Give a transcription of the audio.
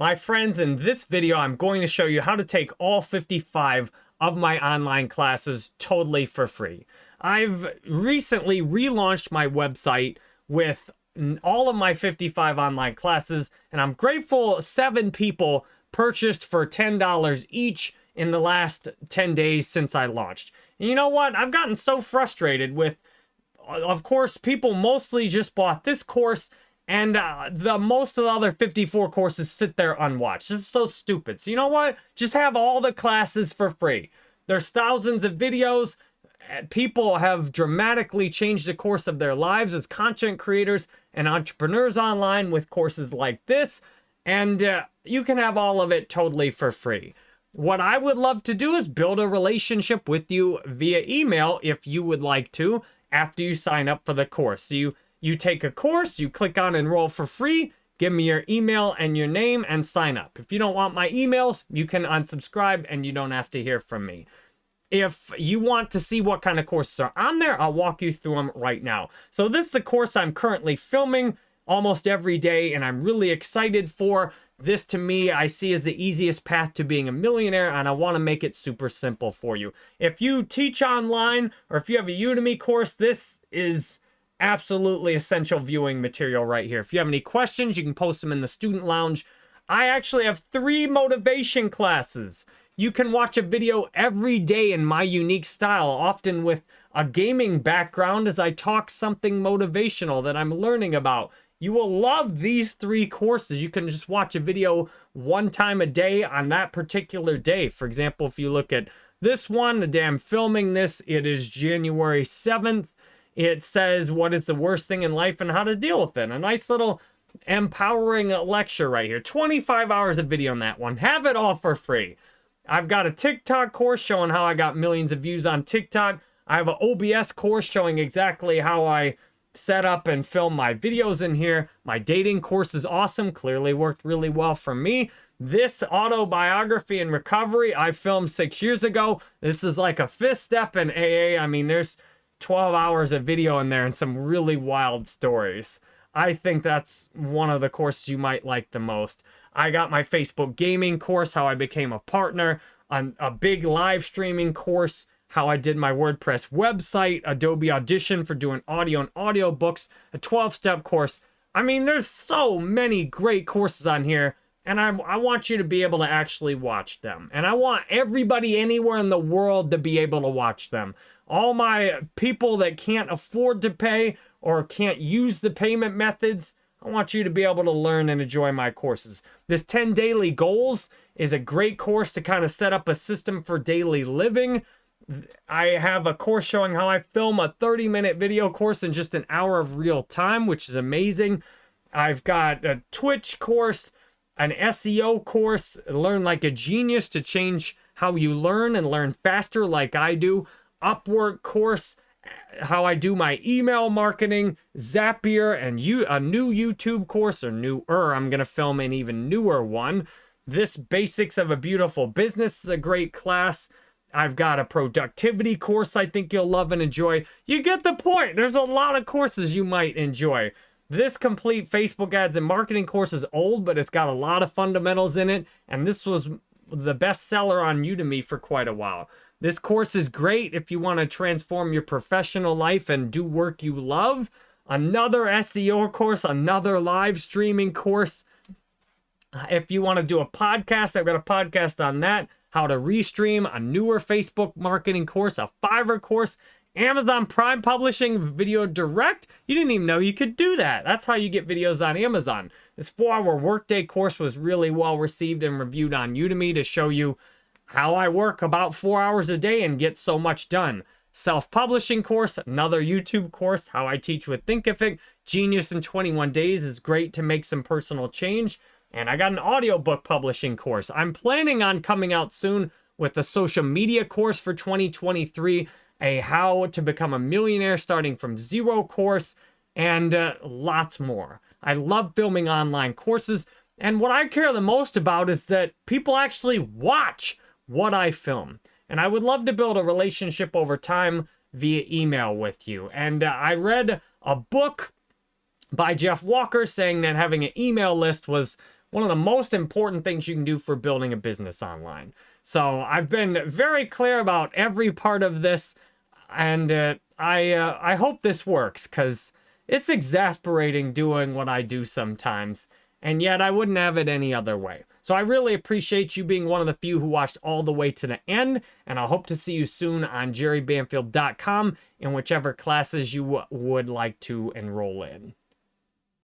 My friends, in this video, I'm going to show you how to take all 55 of my online classes totally for free. I've recently relaunched my website with all of my 55 online classes, and I'm grateful seven people purchased for $10 each in the last 10 days since I launched. And you know what? I've gotten so frustrated with, of course, people mostly just bought this course and uh, the most of the other 54 courses sit there unwatched. This is so stupid. So you know what? Just have all the classes for free. There's thousands of videos. People have dramatically changed the course of their lives as content creators and entrepreneurs online with courses like this. And uh, you can have all of it totally for free. What I would love to do is build a relationship with you via email if you would like to after you sign up for the course. So you you take a course, you click on enroll for free, give me your email and your name and sign up. If you don't want my emails, you can unsubscribe and you don't have to hear from me. If you want to see what kind of courses are on there, I'll walk you through them right now. So this is a course I'm currently filming almost every day and I'm really excited for. This to me, I see as the easiest path to being a millionaire and I want to make it super simple for you. If you teach online or if you have a Udemy course, this is absolutely essential viewing material right here. If you have any questions, you can post them in the student lounge. I actually have three motivation classes. You can watch a video every day in my unique style, often with a gaming background as I talk something motivational that I'm learning about. You will love these three courses. You can just watch a video one time a day on that particular day. For example, if you look at this one, the day I'm filming this, it is January 7th. It says what is the worst thing in life and how to deal with it. A nice little empowering lecture right here. 25 hours of video on that one. Have it all for free. I've got a TikTok course showing how I got millions of views on TikTok. I have an OBS course showing exactly how I set up and film my videos in here. My dating course is awesome. Clearly worked really well for me. This autobiography and recovery I filmed six years ago. This is like a fifth step in AA. I mean, there's 12 hours of video in there and some really wild stories. I think that's one of the courses you might like the most. I got my Facebook gaming course, how I became a partner, on a big live streaming course, how I did my WordPress website, Adobe Audition for doing audio and audiobooks, a 12-step course. I mean, there's so many great courses on here, and I, I want you to be able to actually watch them. And I want everybody anywhere in the world to be able to watch them all my people that can't afford to pay or can't use the payment methods, I want you to be able to learn and enjoy my courses. This 10 Daily Goals is a great course to kind of set up a system for daily living. I have a course showing how I film a 30 minute video course in just an hour of real time, which is amazing. I've got a Twitch course, an SEO course, learn like a genius to change how you learn and learn faster like I do. Upwork course, how I do my email marketing, Zapier, and you a new YouTube course or newer. I'm gonna film an even newer one. This Basics of a Beautiful Business is a great class. I've got a productivity course I think you'll love and enjoy. You get the point. There's a lot of courses you might enjoy. This complete Facebook ads and marketing course is old, but it's got a lot of fundamentals in it. And this was the best seller on Udemy for quite a while. This course is great if you want to transform your professional life and do work you love. Another SEO course, another live streaming course. If you want to do a podcast, I've got a podcast on that. How to restream, a newer Facebook marketing course, a Fiverr course, Amazon Prime Publishing Video Direct. You didn't even know you could do that. That's how you get videos on Amazon. This four-hour workday course was really well received and reviewed on Udemy to show you how I work about four hours a day and get so much done. Self-publishing course, another YouTube course, how I teach with Thinkific. Genius in 21 days is great to make some personal change. And I got an audiobook publishing course. I'm planning on coming out soon with a social media course for 2023, a how to become a millionaire starting from zero course, and uh, lots more. I love filming online courses. And what I care the most about is that people actually watch what I film. And I would love to build a relationship over time via email with you. And uh, I read a book by Jeff Walker saying that having an email list was one of the most important things you can do for building a business online. So I've been very clear about every part of this, and uh, I uh, I hope this works because it's exasperating doing what I do sometimes, and yet I wouldn't have it any other way. So I really appreciate you being one of the few who watched all the way to the end, and I hope to see you soon on jerrybanfield.com in whichever classes you would like to enroll in.